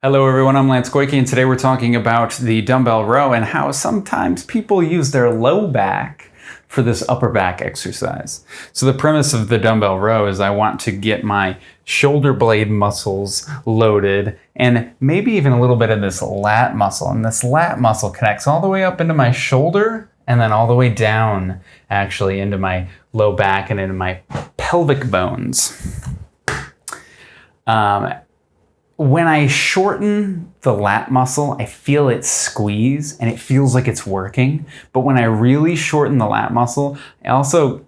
Hello everyone, I'm Lance Goyke and today we're talking about the dumbbell row and how sometimes people use their low back for this upper back exercise. So the premise of the dumbbell row is I want to get my shoulder blade muscles loaded and maybe even a little bit of this lat muscle. And this lat muscle connects all the way up into my shoulder and then all the way down actually into my low back and into my pelvic bones. Um, when I shorten the lat muscle, I feel it squeeze and it feels like it's working. But when I really shorten the lat muscle, I also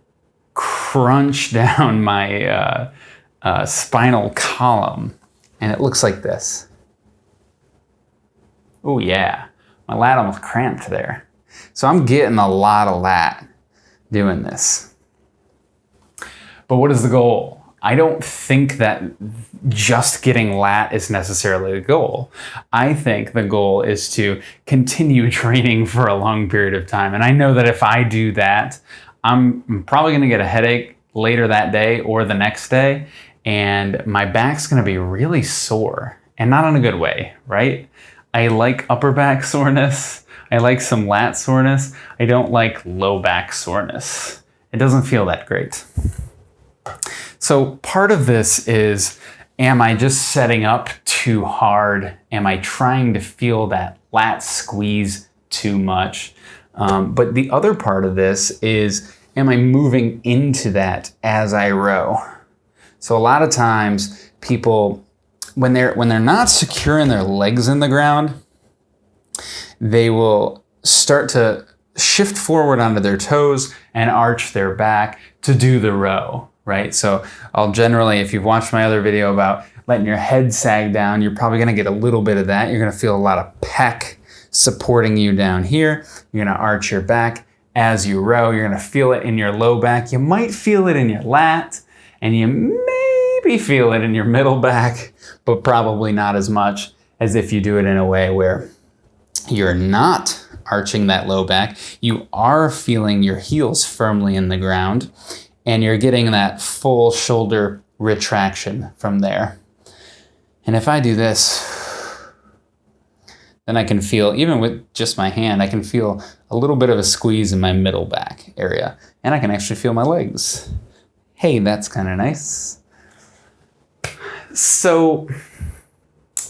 crunch down my uh, uh, spinal column and it looks like this. Oh yeah, my lat almost cramped there. So I'm getting a lot of lat doing this. But what is the goal? I don't think that just getting lat is necessarily the goal. I think the goal is to continue training for a long period of time. And I know that if I do that, I'm probably going to get a headache later that day or the next day. And my back's going to be really sore and not in a good way, right? I like upper back soreness. I like some lat soreness. I don't like low back soreness. It doesn't feel that great. So part of this is, am I just setting up too hard? Am I trying to feel that lat squeeze too much? Um, but the other part of this is, am I moving into that as I row? So a lot of times people, when they're, when they're not securing their legs in the ground, they will start to shift forward onto their toes and arch their back to do the row right? So I'll generally, if you've watched my other video about letting your head sag down, you're probably gonna get a little bit of that. You're gonna feel a lot of pec supporting you down here. You're gonna arch your back as you row. You're gonna feel it in your low back. You might feel it in your lat, and you maybe feel it in your middle back, but probably not as much as if you do it in a way where you're not arching that low back. You are feeling your heels firmly in the ground and you're getting that full shoulder retraction from there. And if I do this, then I can feel, even with just my hand, I can feel a little bit of a squeeze in my middle back area. And I can actually feel my legs. Hey, that's kind of nice. So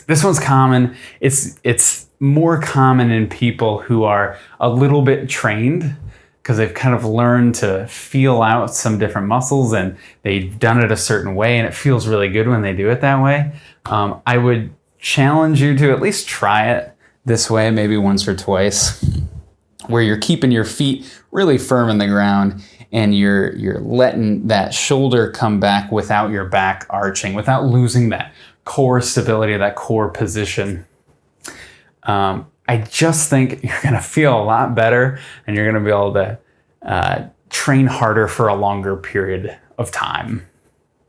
this one's common. It's, it's more common in people who are a little bit trained because they've kind of learned to feel out some different muscles and they've done it a certain way and it feels really good when they do it that way. Um, I would challenge you to at least try it this way, maybe once or twice, where you're keeping your feet really firm in the ground and you're, you're letting that shoulder come back without your back arching, without losing that core stability, that core position. Um, I just think you're going to feel a lot better and you're going to be able to uh, train harder for a longer period of time.